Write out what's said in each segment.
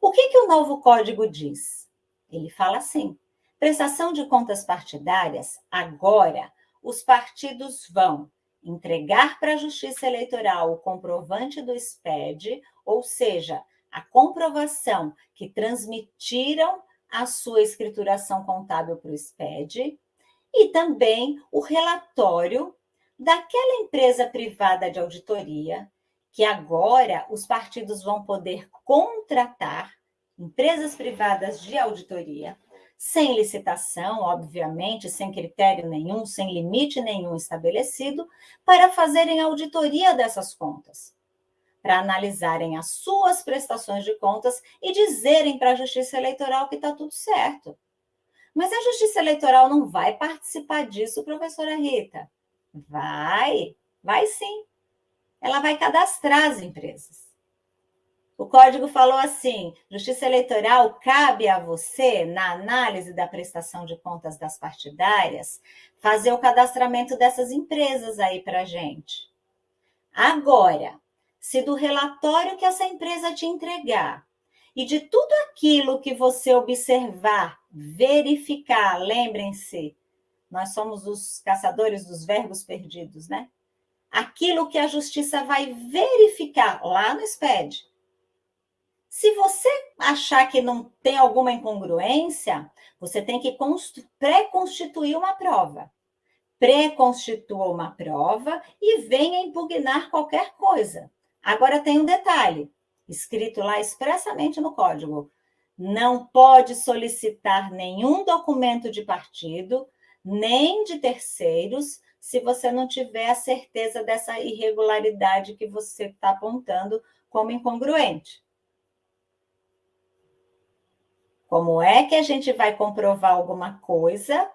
O que, que o novo código diz? Ele fala assim: prestação de contas partidárias, agora os partidos vão entregar para a Justiça Eleitoral o comprovante do SPED, ou seja, a comprovação que transmitiram a sua escrituração contábil para o SPED, e também o relatório daquela empresa privada de auditoria, que agora os partidos vão poder contratar empresas privadas de auditoria, sem licitação, obviamente, sem critério nenhum, sem limite nenhum estabelecido, para fazerem auditoria dessas contas, para analisarem as suas prestações de contas e dizerem para a Justiça Eleitoral que está tudo certo. Mas a Justiça Eleitoral não vai participar disso, professora Rita? Vai, vai sim. Ela vai cadastrar as empresas. O código falou assim: Justiça Eleitoral cabe a você, na análise da prestação de contas das partidárias, fazer o cadastramento dessas empresas aí para gente. Agora, se do relatório que essa empresa te entregar e de tudo aquilo que você observar, verificar, lembrem-se, nós somos os caçadores dos verbos perdidos, né? Aquilo que a justiça vai verificar lá no SPED. Se você achar que não tem alguma incongruência, você tem que pré-constituir uma prova. Pré-constitua uma prova e venha impugnar qualquer coisa. Agora tem um detalhe, escrito lá expressamente no código. Não pode solicitar nenhum documento de partido, nem de terceiros, se você não tiver a certeza dessa irregularidade que você está apontando como incongruente. Como é que a gente vai comprovar alguma coisa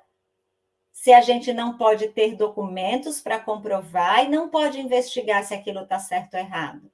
se a gente não pode ter documentos para comprovar e não pode investigar se aquilo está certo ou errado?